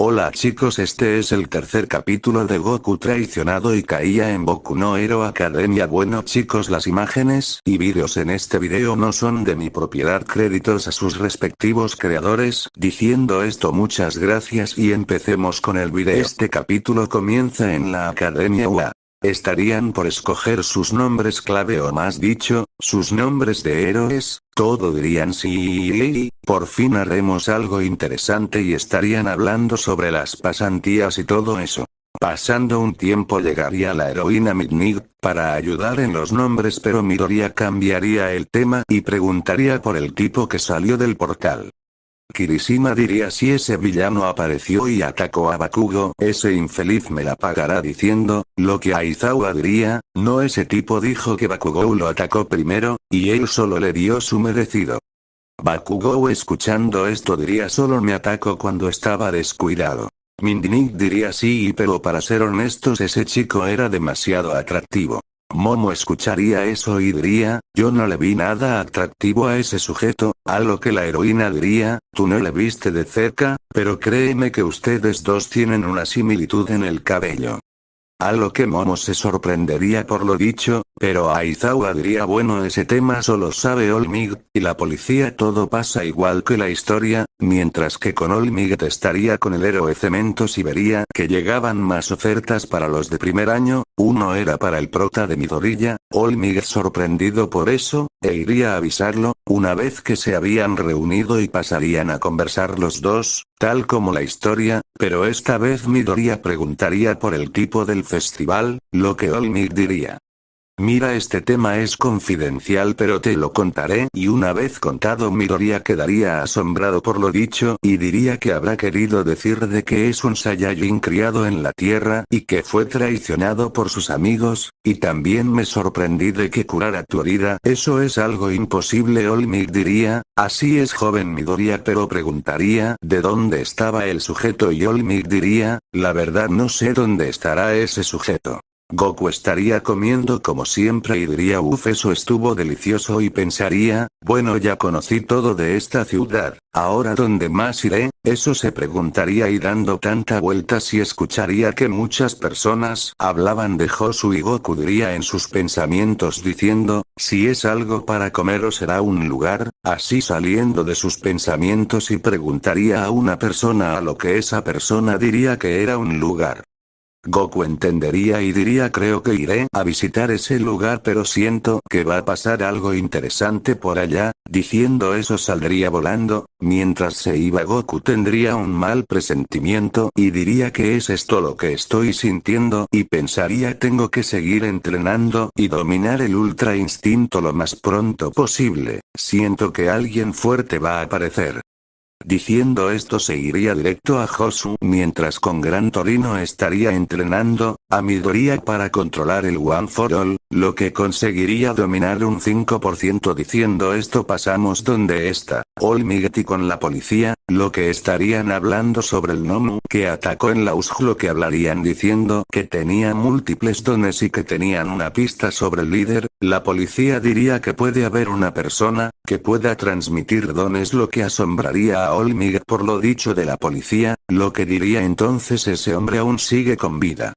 Hola chicos este es el tercer capítulo de Goku traicionado y caía en Boku no Hero Academia. Bueno chicos las imágenes y vídeos en este video no son de mi propiedad. Créditos a sus respectivos creadores diciendo esto muchas gracias y empecemos con el video. Este capítulo comienza en la Academia UA. Estarían por escoger sus nombres clave o más dicho, sus nombres de héroes, todo dirían sí, por fin haremos algo interesante y estarían hablando sobre las pasantías y todo eso. Pasando un tiempo llegaría la heroína Midnight, para ayudar en los nombres pero Midoriya cambiaría el tema y preguntaría por el tipo que salió del portal. Kirishima diría si ese villano apareció y atacó a Bakugo, ese infeliz me la pagará diciendo, lo que Aizawa diría, no ese tipo dijo que Bakugou lo atacó primero, y él solo le dio su merecido. Bakugou escuchando esto diría solo me atacó cuando estaba descuidado. Mindinik diría sí pero para ser honestos ese chico era demasiado atractivo. Momo escucharía eso y diría, yo no le vi nada atractivo a ese sujeto, a lo que la heroína diría, tú no le viste de cerca, pero créeme que ustedes dos tienen una similitud en el cabello. A lo que Momo se sorprendería por lo dicho, pero Aizawa diría bueno ese tema solo sabe Olmig, y la policía todo pasa igual que la historia, mientras que con Olmig estaría con el héroe Cementos y vería que llegaban más ofertas para los de primer año, uno era para el prota de Midorilla, Olmig sorprendido por eso, e iría a avisarlo, una vez que se habían reunido y pasarían a conversar los dos, tal como la historia, pero esta vez Midoriya preguntaría por el tipo del festival, lo que Olmig diría. Mira este tema es confidencial pero te lo contaré y una vez contado Midoriya quedaría asombrado por lo dicho y diría que habrá querido decir de que es un Saiyajin criado en la tierra y que fue traicionado por sus amigos, y también me sorprendí de que curara tu herida. Eso es algo imposible Olmig diría, así es joven Midoriya pero preguntaría de dónde estaba el sujeto y Olmig diría, la verdad no sé dónde estará ese sujeto. Goku estaría comiendo como siempre y diría uff eso estuvo delicioso y pensaría, bueno ya conocí todo de esta ciudad, ahora dónde más iré, eso se preguntaría y dando tanta vuelta si escucharía que muchas personas hablaban de Josu y Goku diría en sus pensamientos diciendo, si es algo para comer o será un lugar, así saliendo de sus pensamientos y preguntaría a una persona a lo que esa persona diría que era un lugar. Goku entendería y diría creo que iré a visitar ese lugar pero siento que va a pasar algo interesante por allá, diciendo eso saldría volando, mientras se iba Goku tendría un mal presentimiento y diría que es esto lo que estoy sintiendo y pensaría tengo que seguir entrenando y dominar el ultra instinto lo más pronto posible, siento que alguien fuerte va a aparecer. Diciendo esto se iría directo a Josu mientras con Gran Torino estaría entrenando, a Midoriya para controlar el One for All, lo que conseguiría dominar un 5% diciendo esto pasamos donde está, Olmigeti con la policía, lo que estarían hablando sobre el Nomu que atacó en la lo que hablarían diciendo que tenía múltiples dones y que tenían una pista sobre el líder, la policía diría que puede haber una persona, que pueda transmitir dones lo que asombraría a Olmig por lo dicho de la policía, lo que diría entonces ese hombre aún sigue con vida.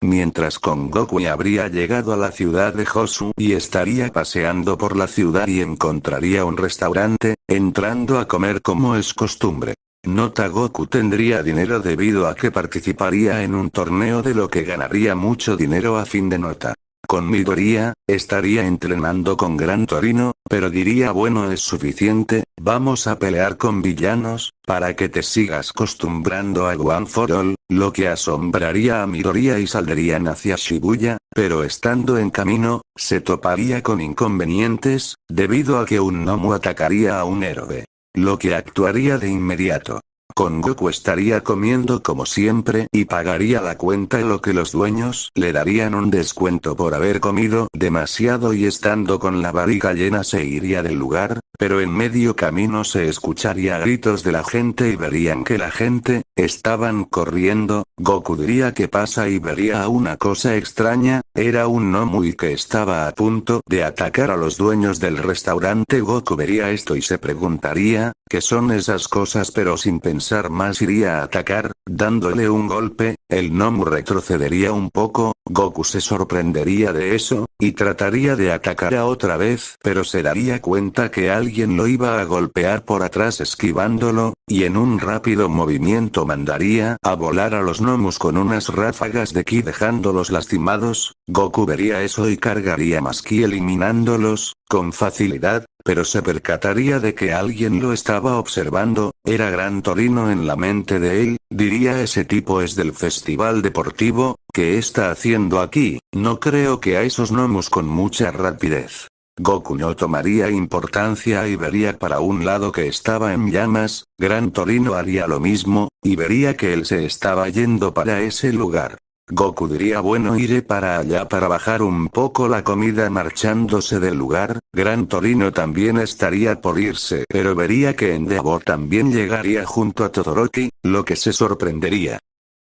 Mientras con Goku habría llegado a la ciudad de Josu y estaría paseando por la ciudad y encontraría un restaurante, entrando a comer como es costumbre. Nota Goku tendría dinero debido a que participaría en un torneo de lo que ganaría mucho dinero a fin de nota. Con Midoriya, estaría entrenando con Gran Torino, pero diría bueno es suficiente, vamos a pelear con villanos, para que te sigas acostumbrando a One for All, lo que asombraría a Midoriya y saldrían hacia Shibuya, pero estando en camino, se toparía con inconvenientes, debido a que un Nomu atacaría a un héroe. Lo que actuaría de inmediato. Con Goku estaría comiendo como siempre y pagaría la cuenta lo que los dueños le darían un descuento por haber comido demasiado y estando con la barriga llena se iría del lugar, pero en medio camino se escucharía gritos de la gente y verían que la gente, estaban corriendo, Goku diría que pasa y vería a una cosa extraña, era un Nomui que estaba a punto de atacar a los dueños del restaurante. Goku vería esto y se preguntaría, ¿qué son esas cosas pero sin pensar pensar más iría a atacar, dándole un golpe, el Nomu retrocedería un poco, Goku se sorprendería de eso, y trataría de atacar a otra vez, pero se daría cuenta que alguien lo iba a golpear por atrás esquivándolo, y en un rápido movimiento mandaría a volar a los Nomus con unas ráfagas de ki dejándolos lastimados, Goku vería eso y cargaría más ki eliminándolos, con facilidad, pero se percataría de que alguien lo estaba observando, era Gran Torino en la mente de él, diría ese tipo es del festival deportivo, ¿qué está haciendo aquí? No creo que a esos gnomos con mucha rapidez. Goku no tomaría importancia y vería para un lado que estaba en llamas, Gran Torino haría lo mismo, y vería que él se estaba yendo para ese lugar. Goku diría bueno iré para allá para bajar un poco la comida marchándose del lugar, Gran Torino también estaría por irse pero vería que Endeavor también llegaría junto a Todoroki, lo que se sorprendería.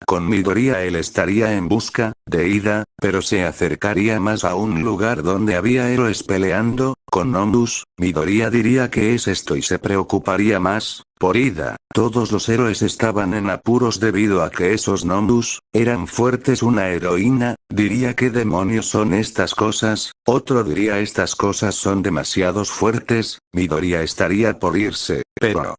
Con Midoriya él estaría en busca, de ida, pero se acercaría más a un lugar donde había héroes peleando, con Nondus, Midoriya diría que es esto y se preocuparía más, por ida, todos los héroes estaban en apuros debido a que esos Nondus, eran fuertes. Una heroína, diría que demonios son estas cosas, otro diría estas cosas son demasiados fuertes, Midoriya estaría por irse, pero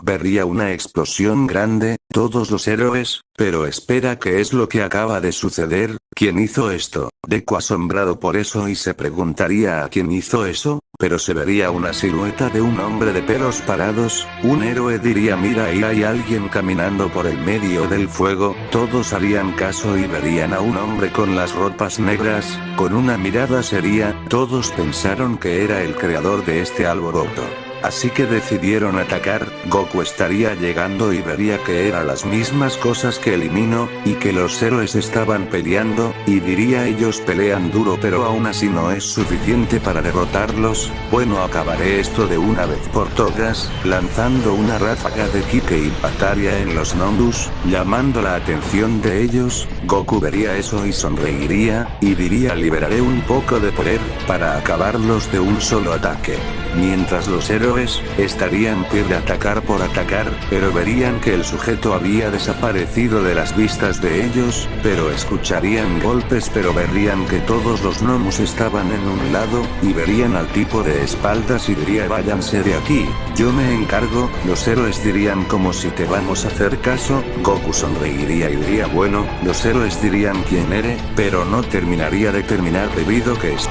Vería una explosión grande, todos los héroes, pero espera qué es lo que acaba de suceder, ¿quién hizo esto? Deku asombrado por eso y se preguntaría a quién hizo eso, pero se vería una silueta de un hombre de pelos parados, un héroe diría mira ahí hay alguien caminando por el medio del fuego, todos harían caso y verían a un hombre con las ropas negras, con una mirada seria, todos pensaron que era el creador de este alboroto. Así que decidieron atacar, Goku estaría llegando y vería que eran las mismas cosas que eliminó, y que los héroes estaban peleando, y diría ellos pelean duro pero aún así no es suficiente para derrotarlos, bueno acabaré esto de una vez por todas, lanzando una ráfaga de ki que impactaría en los Nondus, llamando la atención de ellos, Goku vería eso y sonreiría, y diría liberaré un poco de poder, para acabarlos de un solo ataque. Mientras los héroes, estarían de atacar por atacar, pero verían que el sujeto había desaparecido de las vistas de ellos, pero escucharían golpes pero verían que todos los gnomos estaban en un lado, y verían al tipo de espaldas y diría váyanse de aquí, yo me encargo, los héroes dirían como si te vamos a hacer caso, Goku sonreiría y diría bueno, los héroes dirían quién eres, pero no terminaría de terminar debido que es...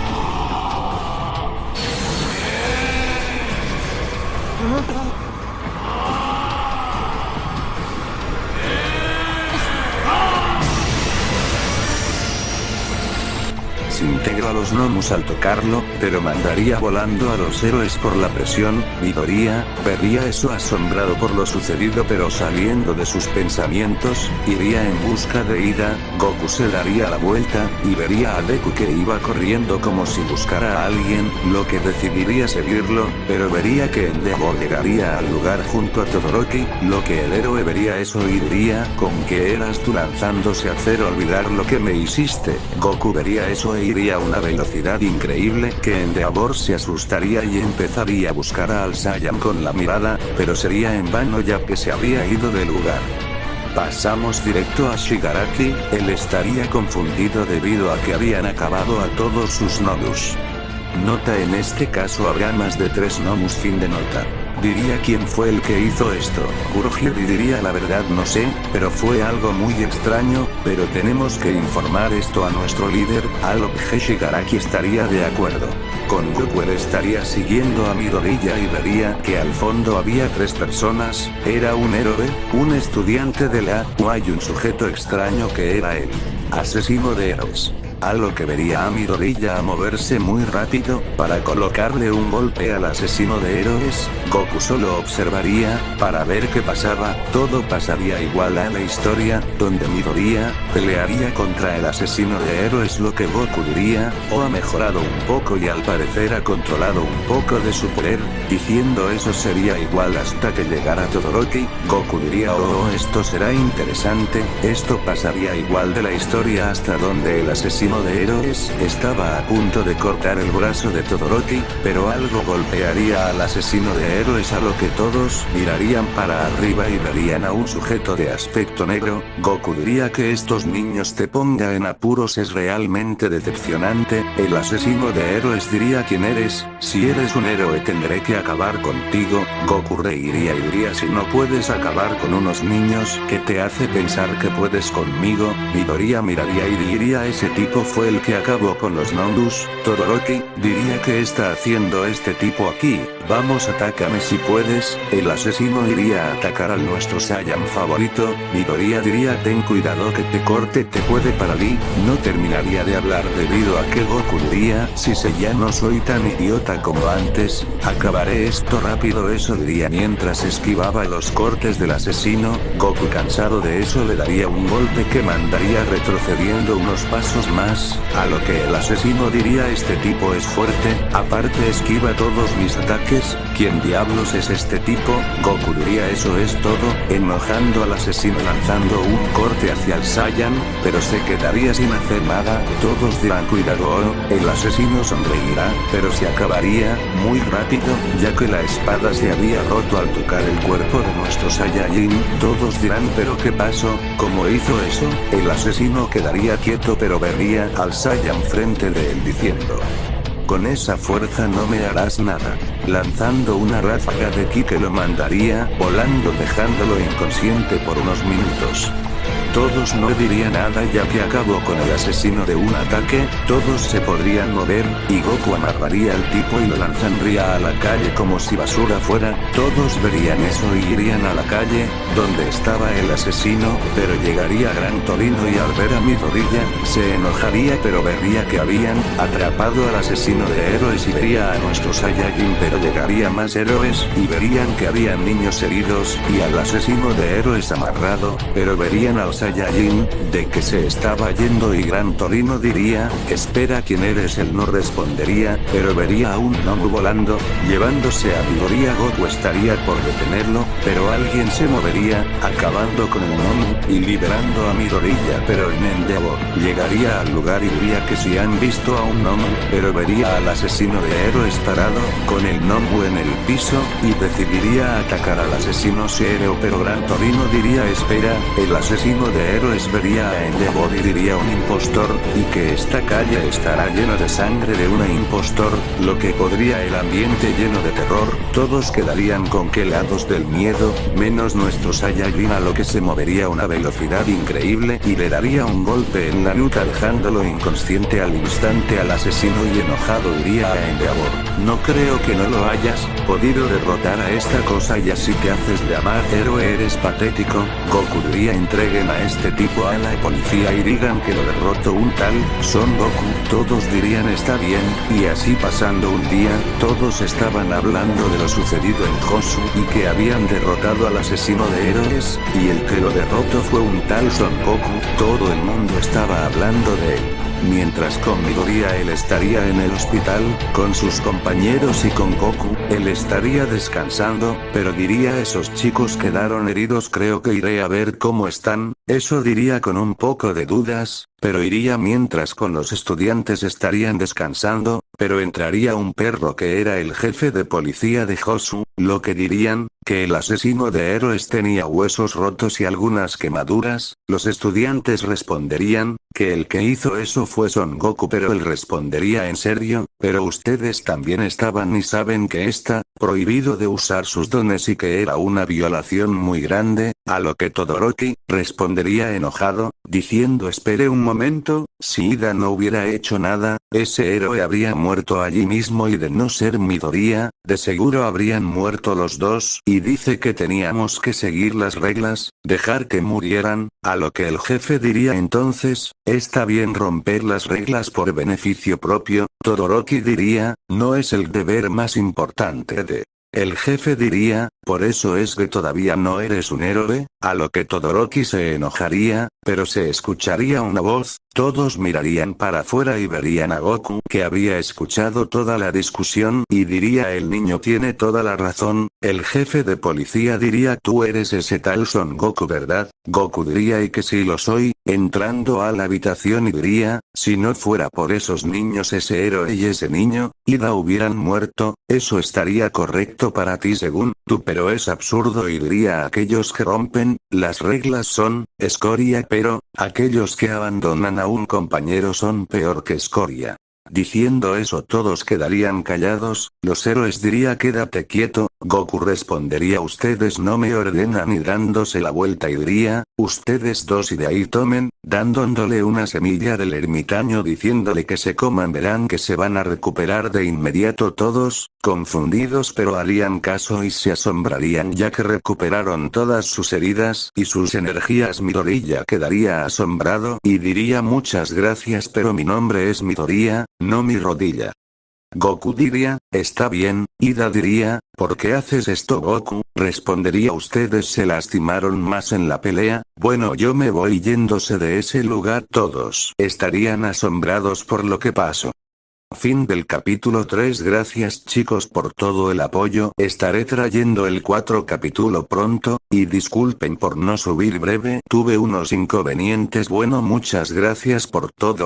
integra a los gnomos al tocarlo, pero mandaría volando a los héroes por la presión, Midoriya, vería eso asombrado por lo sucedido pero saliendo de sus pensamientos, iría en busca de Ida, Goku se daría la vuelta, y vería a Deku que iba corriendo como si buscara a alguien, lo que decidiría seguirlo, pero vería que Endeavor llegaría al lugar junto a Todoroki, lo que el héroe vería eso y diría, con que eras tú lanzándose a hacer olvidar lo que me hiciste, Goku vería eso e iría a una velocidad increíble que Endeavor se asustaría y empezaría a buscar a Al Saiyan con la mirada, pero sería en vano ya que se había ido del lugar. Pasamos directo a Shigaraki, él estaría confundido debido a que habían acabado a todos sus Nodus. Nota en este caso habrá más de tres Nomus fin de nota. Diría quién fue el que hizo esto. Kurohiri diría la verdad no sé, pero fue algo muy extraño, pero tenemos que informar esto a nuestro líder, a lo que Shigaraki estaría de acuerdo. Con Goku estaría siguiendo a Midoriya y vería que al fondo había tres personas, era un héroe, un estudiante de la o hay un sujeto extraño que era él. Asesino de héroes a lo que vería a Midoriya a moverse muy rápido, para colocarle un golpe al asesino de héroes, Goku solo observaría, para ver qué pasaba, todo pasaría igual a la historia, donde Midoriya, pelearía contra el asesino de héroes lo que Goku diría, o ha mejorado un poco y al parecer ha controlado un poco de su poder, diciendo eso sería igual hasta que llegara Todoroki, Goku diría oh esto será interesante, esto pasaría igual de la historia hasta donde el asesino de héroes estaba a punto de cortar el brazo de Todoroki, pero algo golpearía al asesino de héroes a lo que todos mirarían para arriba y verían a un sujeto de aspecto negro, Goku diría que estos niños te ponga en apuros es realmente decepcionante, el asesino de héroes diría quién eres, si eres un héroe tendré que acabar contigo, Goku reiría y diría si no puedes acabar con unos niños, ¿qué te hace pensar que puedes conmigo? Midoriya miraría y diría ese tipo fue el que acabó con los Nondus, Todoroki, diría que está haciendo este tipo aquí, vamos atácame si puedes, el asesino iría a atacar al nuestro Saiyan favorito, Midoriya diría ten cuidado que te corte te puede paralizar, no terminaría de hablar debido a que Goku diría si se ya no soy tan idiota como antes, acabaré esto rápido eso diría mientras esquivaba los cortes del asesino, Goku cansado de eso le daría un golpe que mandaría retrocediendo unos pasos más, a lo que el asesino diría este tipo es fuerte, aparte esquiva todos mis ataques, ¿quién diablos es este tipo? Goku diría eso es todo, enojando al asesino lanzando un corte hacia el Saiyan, pero se quedaría sin hacer nada, todos dirán cuidado, el asesino sonreirá, pero se acabaría, muy rápido, ya que la espada se había roto al tocar el cuerpo de nuestro Saiyajin, todos dirán pero qué pasó, ¿cómo hizo eso? El asesino quedaría quieto pero vería al Saiyan frente de él diciendo. Con esa fuerza no me harás nada. Lanzando una ráfaga de ki que lo mandaría volando dejándolo inconsciente por unos minutos. Todos no dirían nada ya que acabó con el asesino de un ataque, todos se podrían mover, y Goku amarraría al tipo y lo lanzaría a la calle como si basura fuera, todos verían eso y irían a la calle, donde estaba el asesino, pero llegaría Gran Torino y al ver a Midoriya, se enojaría pero vería que habían atrapado al asesino de héroes y vería a nuestro Saiyajin pero llegaría más héroes y verían que habían niños heridos y al asesino de héroes amarrado, pero verían al Saiyajin, de que se estaba yendo y Gran Torino diría, espera quién eres él no respondería, pero vería a un Nomu volando, llevándose a Midoriya Goku estaría por detenerlo, pero alguien se movería, acabando con el Nomu, y liberando a Midoriya pero en Endeavor, llegaría al lugar y diría que si han visto a un Nomu, pero vería al asesino de héroes parado, con el Nomu en el piso, y decidiría atacar al asesino Zero pero Gran Torino diría espera, el asesino de héroes vería a Endeavor y diría un impostor, y que esta calle estará llena de sangre de una impostor, lo que podría el ambiente lleno de terror, todos quedarían congelados del miedo, menos nuestro Saiyajin a lo que se movería a una velocidad increíble y le daría un golpe en la nuca dejándolo inconsciente al instante al asesino y enojado diría a Endeavor, no creo que no lo hayas podido derrotar a esta cosa y así te haces de amar héroe eres patético, Goku diría entreguen a este tipo a la policía y digan que lo derrotó un tal, Son Goku, todos dirían está bien, y así pasando un día, todos estaban hablando de lo sucedido en Josu y que habían derrotado al asesino de héroes, y el que lo derrotó fue un tal Son Goku, todo el mundo estaba hablando de él. Mientras con Midoriya él estaría en el hospital, con sus compañeros y con Goku, él estaría descansando, pero diría esos chicos quedaron heridos creo que iré a ver cómo están, eso diría con un poco de dudas, pero iría mientras con los estudiantes estarían descansando, pero entraría un perro que era el jefe de policía de Josu, lo que dirían, que el asesino de héroes tenía huesos rotos y algunas quemaduras, los estudiantes responderían, que el que hizo eso fue Son Goku pero él respondería en serio, pero ustedes también estaban y saben que está, prohibido de usar sus dones y que era una violación muy grande, a lo que Todoroki, respondería enojado, diciendo espere un momento, si Ida no hubiera hecho nada, ese héroe habría muerto allí mismo y de no ser Midoriya, de seguro habrían muerto los dos, y dice que teníamos que seguir las reglas, dejar que murieran, a lo que el jefe diría entonces, está bien romper las reglas por beneficio propio, Todoroki diría, no es el deber más importante de el jefe diría, por eso es que todavía no eres un héroe, a lo que Todoroki se enojaría, pero se escucharía una voz, todos mirarían para afuera y verían a Goku que había escuchado toda la discusión y diría el niño tiene toda la razón, el jefe de policía diría tú eres ese tal Son Goku verdad, Goku diría y que sí lo soy, entrando a la habitación y diría, si no fuera por esos niños ese héroe y ese niño, Ida hubieran muerto, eso estaría correcto para ti según tú pero es absurdo y diría aquellos que rompen, las reglas son, escoria pero, aquellos que abandonan a un compañero son peor que escoria. Diciendo eso todos quedarían callados, los héroes diría quédate quieto, Goku respondería ustedes no me ordenan y dándose la vuelta y diría, ustedes dos y de ahí tomen, dándole una semilla del ermitaño diciéndole que se coman verán que se van a recuperar de inmediato todos, confundidos pero harían caso y se asombrarían ya que recuperaron todas sus heridas y sus energías Midorilla quedaría asombrado y diría muchas gracias pero mi nombre es Midoriya, no mi rodilla. Goku diría, está bien, Ida diría, ¿por qué haces esto Goku? Respondería ustedes se lastimaron más en la pelea, bueno yo me voy yéndose de ese lugar todos estarían asombrados por lo que pasó. Fin del capítulo 3 Gracias chicos por todo el apoyo estaré trayendo el 4 capítulo pronto, y disculpen por no subir breve tuve unos inconvenientes bueno muchas gracias por todo